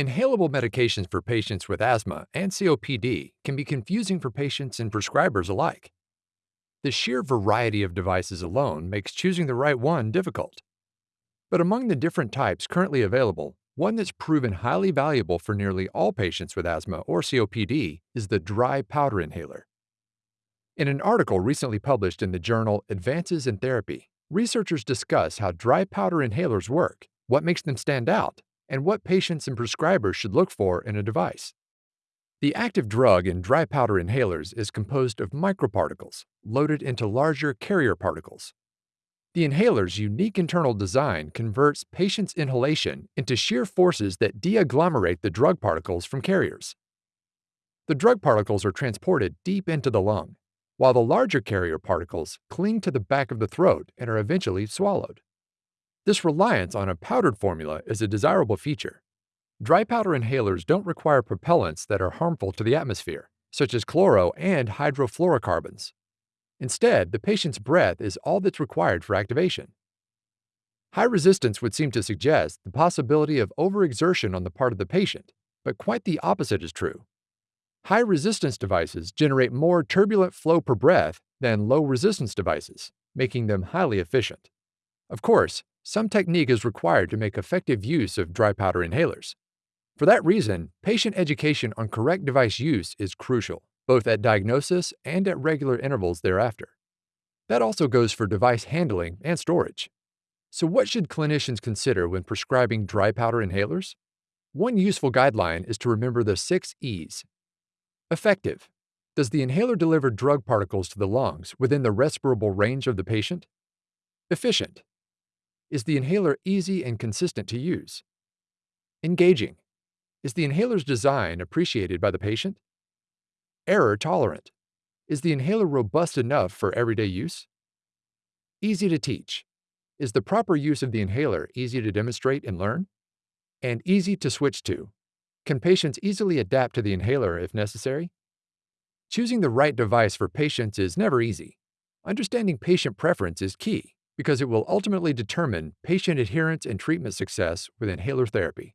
Inhalable medications for patients with asthma and COPD can be confusing for patients and prescribers alike. The sheer variety of devices alone makes choosing the right one difficult. But among the different types currently available, one that's proven highly valuable for nearly all patients with asthma or COPD is the dry powder inhaler. In an article recently published in the journal Advances in Therapy, researchers discuss how dry powder inhalers work, what makes them stand out, and what patients and prescribers should look for in a device. The active drug in dry powder inhalers is composed of microparticles loaded into larger carrier particles. The inhaler's unique internal design converts patients' inhalation into shear forces that deagglomerate the drug particles from carriers. The drug particles are transported deep into the lung, while the larger carrier particles cling to the back of the throat and are eventually swallowed. This reliance on a powdered formula is a desirable feature. Dry powder inhalers don't require propellants that are harmful to the atmosphere, such as chloro and hydrofluorocarbons. Instead, the patient's breath is all that's required for activation. High resistance would seem to suggest the possibility of overexertion on the part of the patient, but quite the opposite is true. High resistance devices generate more turbulent flow per breath than low resistance devices, making them highly efficient. Of course, some technique is required to make effective use of dry powder inhalers. For that reason, patient education on correct device use is crucial, both at diagnosis and at regular intervals thereafter. That also goes for device handling and storage. So, what should clinicians consider when prescribing dry powder inhalers? One useful guideline is to remember the six E's. Effective. Does the inhaler deliver drug particles to the lungs within the respirable range of the patient? Efficient. Is the inhaler easy and consistent to use? Engaging. Is the inhaler's design appreciated by the patient? Error tolerant. Is the inhaler robust enough for everyday use? Easy to teach. Is the proper use of the inhaler easy to demonstrate and learn? And easy to switch to. Can patients easily adapt to the inhaler if necessary? Choosing the right device for patients is never easy. Understanding patient preference is key because it will ultimately determine patient adherence and treatment success with inhaler therapy.